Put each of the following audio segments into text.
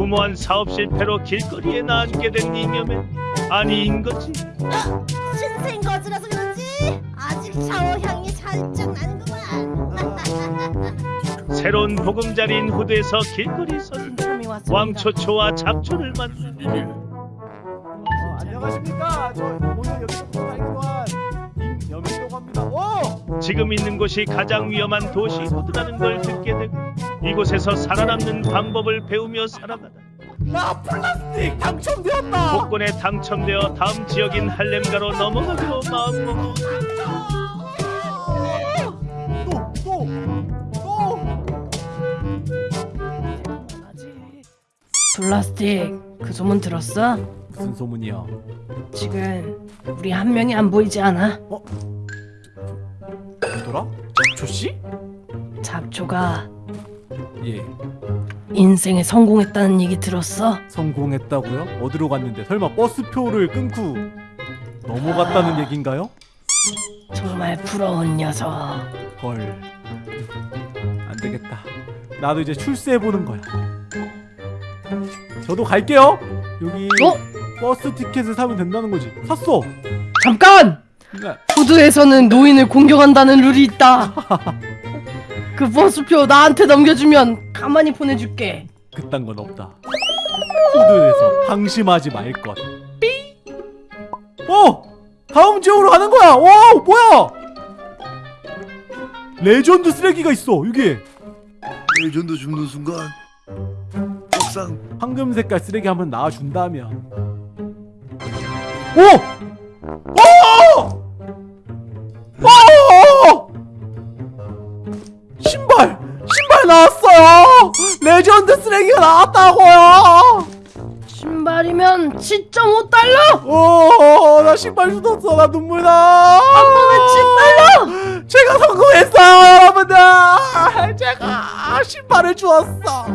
무모한 사업 실패로 길거리에 나앉게 된 이념엔 아니인 거지. 신생 거즈라서 그런지 아직 샤워 향이 살짝 나는구만. 새로운 보금자리인 후대에서 길거리 선. 왕초초와 잡초를 만나 어, 안녕하십니까? 저 오늘 여기서 살기만 임여민이라고 합니다. 오! 지금 있는 곳이 가장 위험한 도시 호드라는 걸 듣게 되고 이곳에서 살아남는 방법을 배우며 살아가다 나 플라스틱 당첨되었다. 복권에 당첨되어 다음 지역인 할렘가로 넘어가기로 마음먹어 또, 또, 또. 플라스틱 그 소문 들었어? 무슨 소문이야? 지금 우리 한 명이 안 보이지 않아? 누구더라? 조씨? 잡초가 예, 인생에 성공했다는 얘기 들었어? 성공했다고요? 어디로 갔는데? 설마 버스표를 끊고 넘어갔다는 얘긴가요? 정말 부러운 녀석 헐, 안 되겠다. 나도 이제 출세해 보는 거야. 저도 갈게요. 여기 어? 버스 티켓을 사면 된다는 거지. 샀어. 잠깐! 네. hood에서는 노인을 공격한다는 룰이 있다 그 버스표 나한테 넘겨주면 가만히 보내줄게 그딴 건 없다. hood에서 방심하지 말 것. 삐. 어, 다음 지역으로 가는 거야. 와, 뭐야? 레전드 쓰레기가 있어. 여기 레전드 죽는 순간 옥상 황금 색깔 쓰레기 한번 나와 준다면. 오! 오! 레전드 쓰레기가 나왔다고요! 신발이면 7.5달러! 오, 나 신발 쏟았어. 나 눈물 나. 한 번에 7달러! 제가 성공했어요, 여러분들! 제가 신발을 주었어.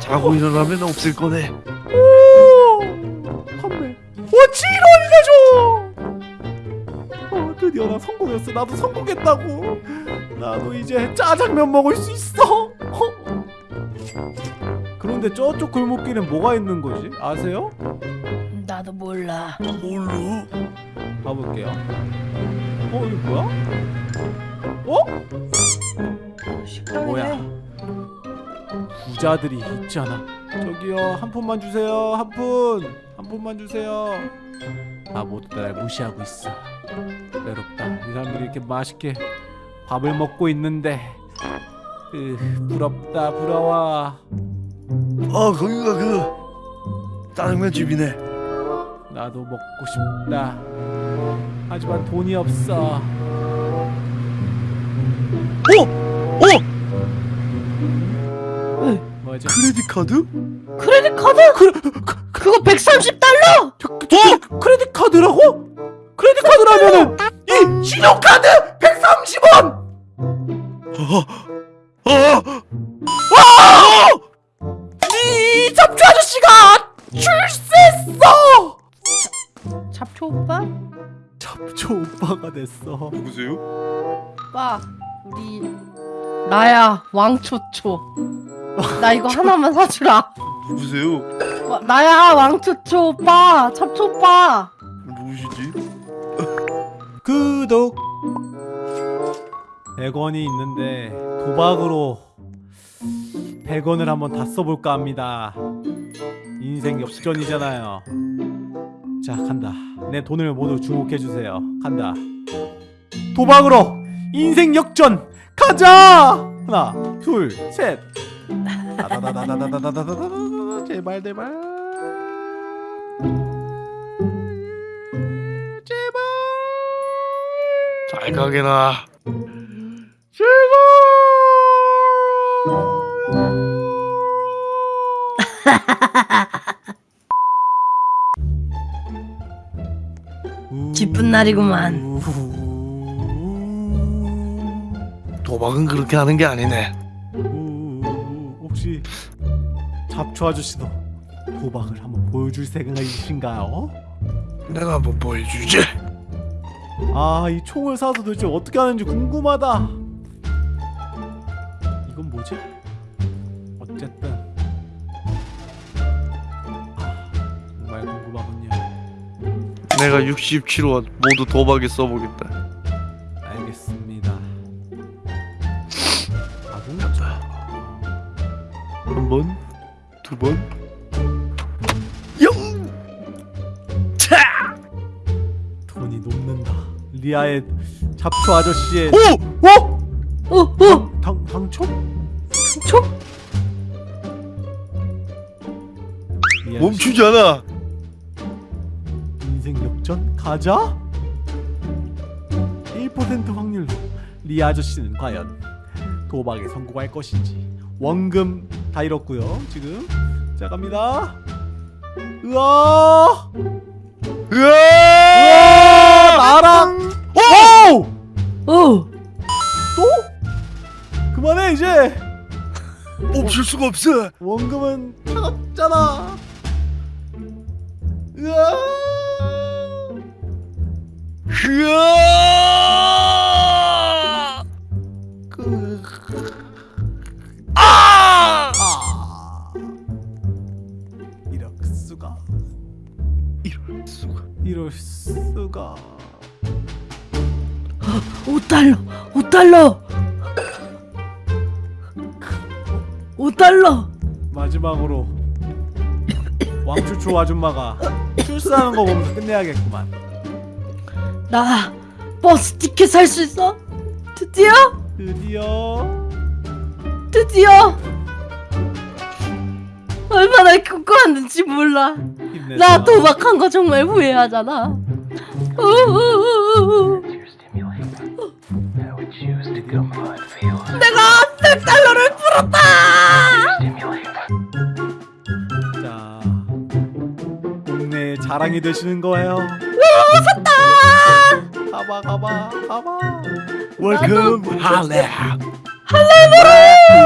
자고 일어나면 없을 거네 오! 판매. 오, 7원이나 줘! 어, 드디어 나 성공했어. 나도 성공했다고. 나도 이제 짜장면 먹을 수 있어. 어? 그런데 저쪽 골목길엔 뭐가 있는 거지? 아세요? 나도 몰라 뭘로? 가볼게요. 어, 이거 뭐야? 어? 식당이네 뭐야? 부자들이 있지 않아? 저기요, 한 푼만 주세요. 한 푼. 한 푼만 주세요. 아, 모두 날 무시하고 있어. 외롭다. 이 사람들이 이렇게 맛있게 밥을 먹고 있는데. 으, 부럽다, 부러워. 아 거기가 그 짜장면 집이네 나도 먹고 싶다. 하지만 돈이 없어. 어? 어? 뭐지? 크레딧 카드? 크레딧 카드! 그, 그거 130달러! 어? 크레딧 카드라고? 크레딧 카드라면은 이 신용카드 130원! 잡초 오빠가 됐어. 누구세요? 오빠 우리 나야 왕초초 나 이거 하나만 사주라 누구세요? 와, 나야 왕초초 오빠 잡초 오빠 누구시지? 구독 100원이 있는데 도박으로 100원을 한번 다 써볼까 합니다 인생 역전이잖아요 자 간다 내 돈을 모두 주목해주세요. 간다. 도박으로 인생 역전! 가자! 하나 둘셋. 제발 제발! 제발! 잘 가게나 제발! 기쁜 날이구만 도박은 그렇게 하는 게 아니네 혹시 잡초 아저씨도 도박을 한번 보여줄 생각이신가요? 내가 한번 보여주지 아 이 총을 사서 도대체 어떻게 하는지 궁금하다 이건 뭐지? 어쨌든 내가 67원 모두 도박에 써보겠다. 알겠습니다. 아궁자. 한 번, 두 번, 영. 차. 돈이 녹는다. 리아의 잡초 아저씨의 오! 어? 어, 어, 당 당초? 초? 리아 멈추지 않아. 가자. 1% 확률로 리아 아저씨는 과연 도박에 성공할 것인지 원금 다 잃었고요. 지금 자 갑니다. 으아! 으아! 으아! 나랑 오! 어, 또? 그만해 이제. 멈출 수가 없어. 원금은 차갑잖아. 으아! 으아! 그 아! 아. 이럴 수가. 이럴 수가. 이럴 수가. 5달러, 5달러. 5달러. 마지막으로 왕추초 아줌마가 출사하는 거 보면서 끝내야겠구만. 나 버스 티켓 살 수 있어? 드디어? 드디어 드디어. 얼마나 궁금한지 몰라. 힘내서 나 도박한 거 정말 후회하잖아. 우우우우. 내가 100달러를 풀었다! 자 동네 자랑이 되시는 거예요. 가봐 가봐 가봐. 웰컴 할렘.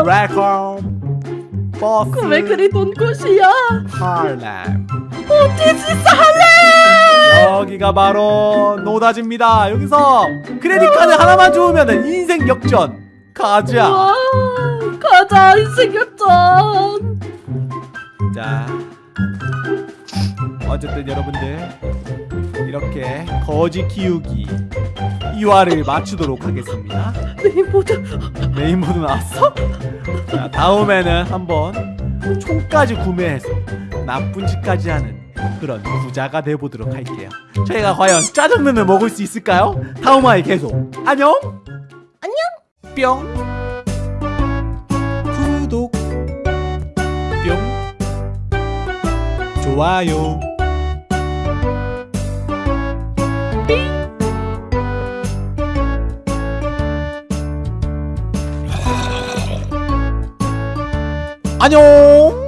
레컴 버스 왜 그리 돈 곳이야? 할렘. 어디지 할렘? 여기가 바로 노다지입니다. 여기서 credit card 하나만 주우면 인생 역전. 가자. 와, 가자 인생 역전. 자, 어쨌든 여러분들 이렇게 거지 키우기 2화를 마치도록 하겠습니다. 메인보드 main mode 나왔어? 자, 다음에는 한번 총까지 구매해서 나쁜 짓까지 하는 그런 부자가 돼보도록 할게요. 저희가 과연 짜장면을 먹을 수 있을까요? 다음 화에 계속 안녕. 안녕. 뿅. 구독. 뿅. 좋아요. 안녕.